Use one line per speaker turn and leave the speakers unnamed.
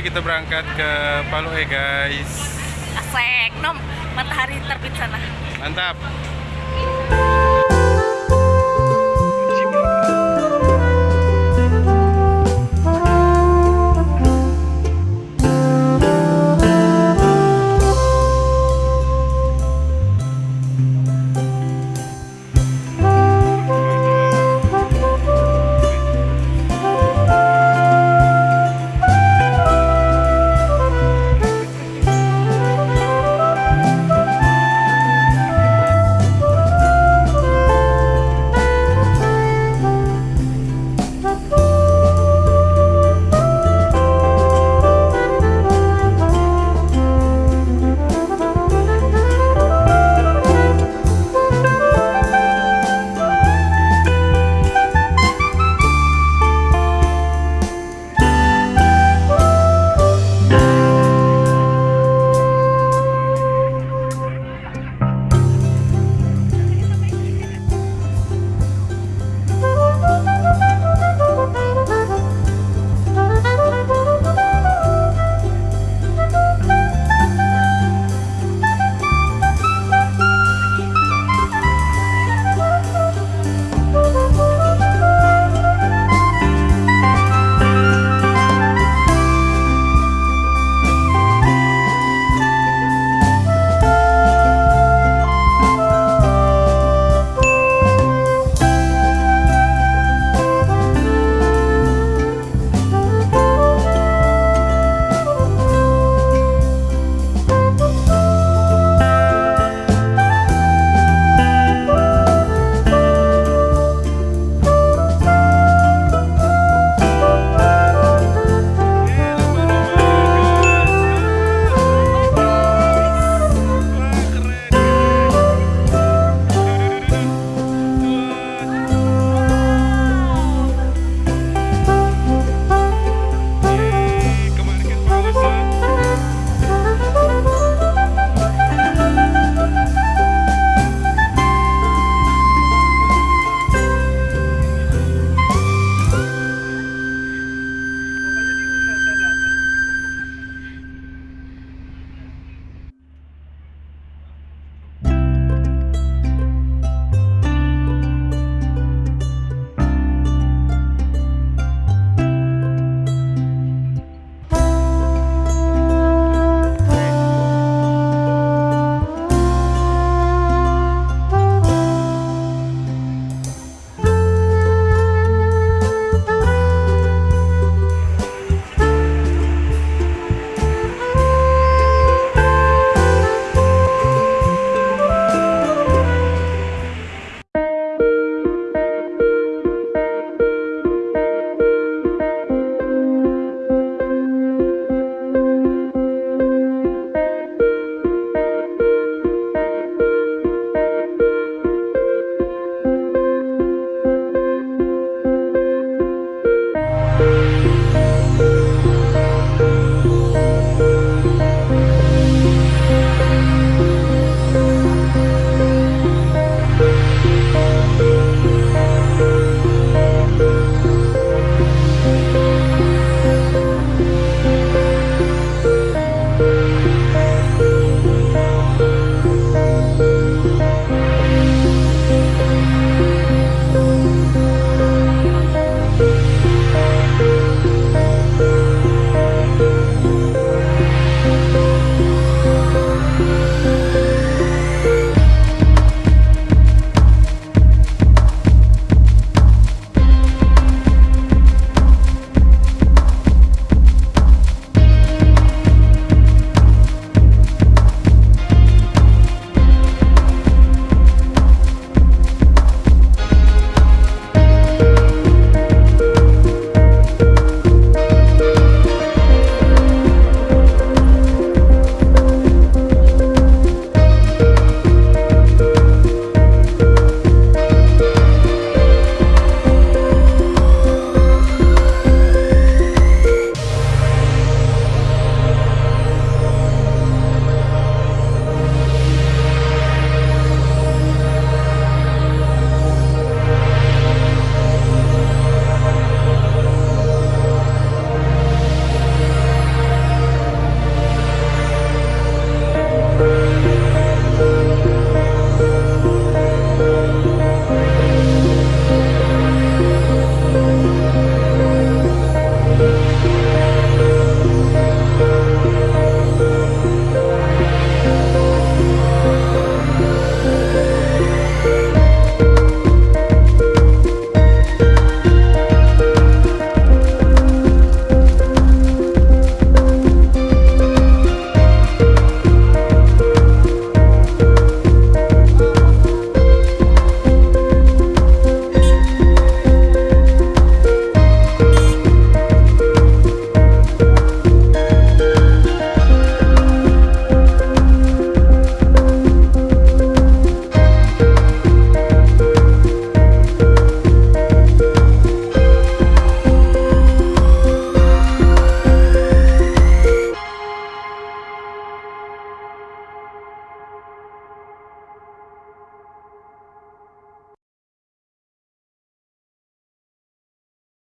kita berangkat ke Palu eh guys.
Asik, nom matahari terbit sana.
Mantap.